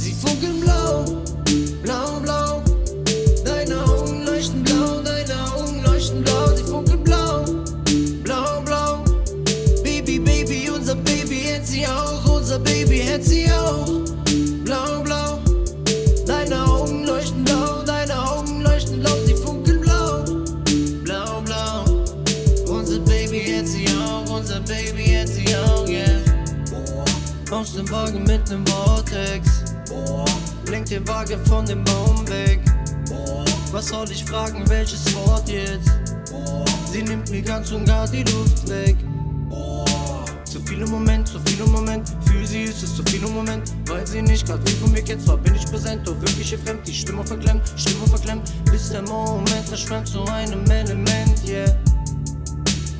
Sie funkeln blau, blau, blau. Deine Augen leuchten blau, deine Augen leuchten blau. Sie funkeln blau, blau, blau. Baby, Baby, unser Baby hält sie auch, unser Baby hält sie auch. Blau, blau. Deine Augen leuchten blau, deine Augen leuchten blau. Sie funkeln blau, blau, blau. Unser Baby hält sie auch, unser Baby hält sie auch, yeah. Aus dem Wagen mit nem Vortex. Blinkt den Wagen von dem Baum weg. Was soll ich fragen, welches Wort jetzt? Sie nimmt mir ganz und gar die Luft weg. Zu viel im Moment, zu viel im Moment. Für sie ist es zu viel im Moment. Weil sie nicht grad will von mir kennt, zwar bin ich präsent, doch wirklich ihr fremd. Die Stimme verklemmt, Stimme verklemmt. Bis der Moment verschwemmt zu einem Element, yeah.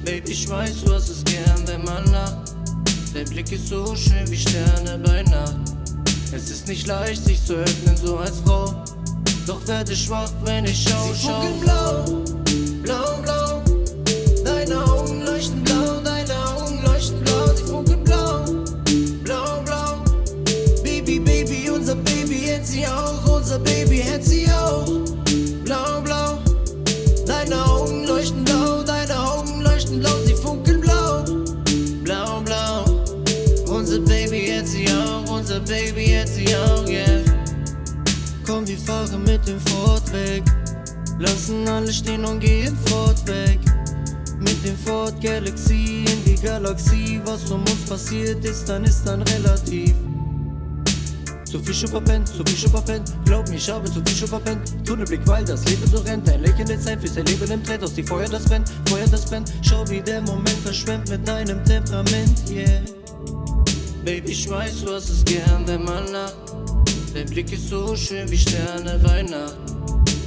Baby, ich weiß, du hast es gern, wenn man lacht. Dein Blick ist so schön wie Sterne bei Nacht. Es ist nicht leicht, sich zu öffnen, so als Frau. Doch werde schwach, wenn ich schau, Sie schau. funkeln blau, blau, Baby jetzt auch, yeah. Komm, wir fahren mit dem Ford weg. Lassen alle stehen und gehen fort weg. Mit dem Ford Galaxy in die Galaxie. Was um uns passiert ist, dann ist dann relativ. Zu viel schon verpennt, zu viel schon. Glaub mir, ich habe zu viel schon. Tunnelblick, weil das Leben so rennt. Ein Lächeln der Zeit fürs Leben im Trend. Aus die Feuer, das brennt, Feuer, das brennt. Schau, wie der Moment verschwemmt mit deinem Temperament, yeah. Baby, ich weiß, du hast es gern, wenn man lacht. Dein Blick ist so schön wie Sterne bei Nacht.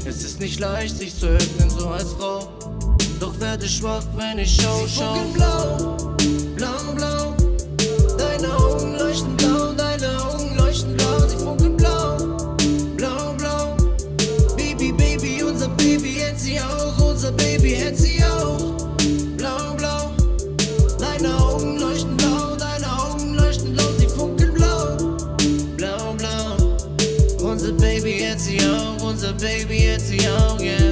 Es ist nicht leicht, sich zu öffnen, so als Frau. Doch werde schwach, wenn ich schau, sie schau. blau, Blau, blau. young one's a baby, it's a young, yeah.